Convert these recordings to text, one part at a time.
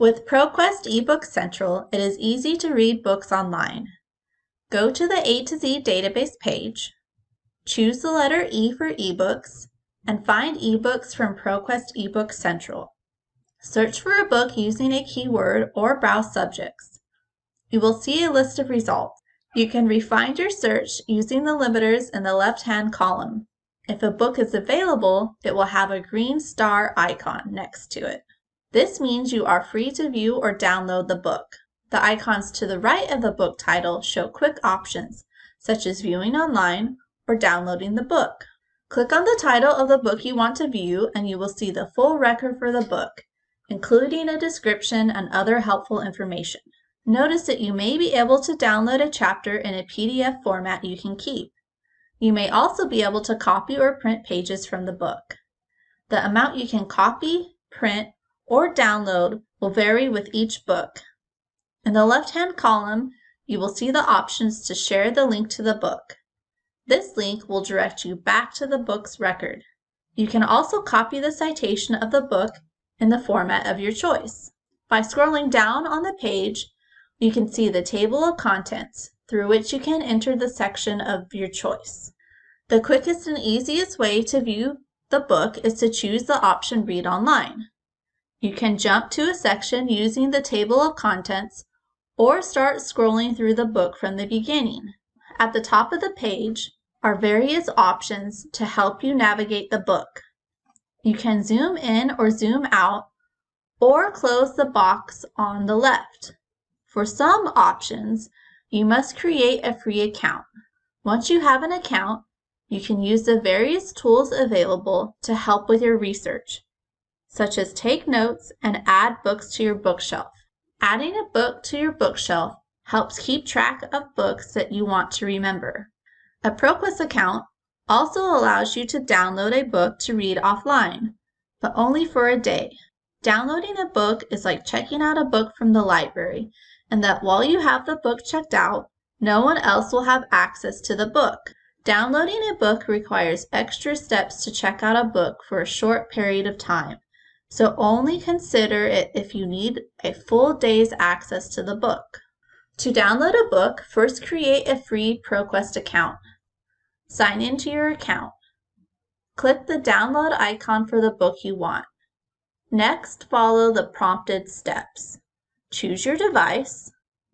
With ProQuest eBook Central, it is easy to read books online. Go to the A to Z database page, choose the letter E for eBooks, and find eBooks from ProQuest eBook Central. Search for a book using a keyword or browse subjects. You will see a list of results. You can refine your search using the limiters in the left-hand column. If a book is available, it will have a green star icon next to it. This means you are free to view or download the book. The icons to the right of the book title show quick options, such as viewing online or downloading the book. Click on the title of the book you want to view and you will see the full record for the book, including a description and other helpful information. Notice that you may be able to download a chapter in a PDF format you can keep. You may also be able to copy or print pages from the book. The amount you can copy, print, or download will vary with each book. In the left-hand column, you will see the options to share the link to the book. This link will direct you back to the book's record. You can also copy the citation of the book in the format of your choice. By scrolling down on the page, you can see the table of contents through which you can enter the section of your choice. The quickest and easiest way to view the book is to choose the option Read Online. You can jump to a section using the table of contents or start scrolling through the book from the beginning. At the top of the page are various options to help you navigate the book. You can zoom in or zoom out or close the box on the left. For some options, you must create a free account. Once you have an account, you can use the various tools available to help with your research, such as take notes and add books to your bookshelf. Adding a book to your bookshelf helps keep track of books that you want to remember. A ProQuest account also allows you to download a book to read offline, but only for a day. Downloading a book is like checking out a book from the library, and that while you have the book checked out, no one else will have access to the book. Downloading a book requires extra steps to check out a book for a short period of time, so only consider it if you need a full day's access to the book. To download a book, first create a free ProQuest account. Sign into your account. Click the download icon for the book you want. Next, follow the prompted steps. Choose your device.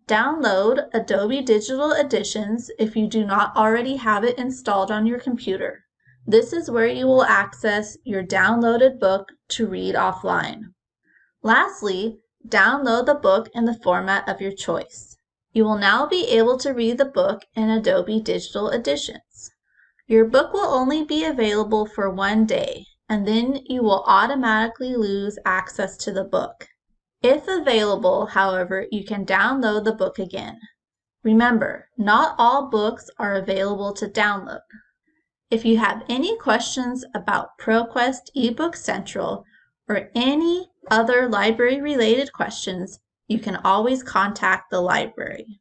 Download Adobe Digital Editions if you do not already have it installed on your computer. This is where you will access your downloaded book to read offline. Lastly, download the book in the format of your choice. You will now be able to read the book in Adobe Digital Editions. Your book will only be available for one day, and then you will automatically lose access to the book. If available, however, you can download the book again. Remember, not all books are available to download. If you have any questions about ProQuest eBook Central or any other library related questions, you can always contact the library.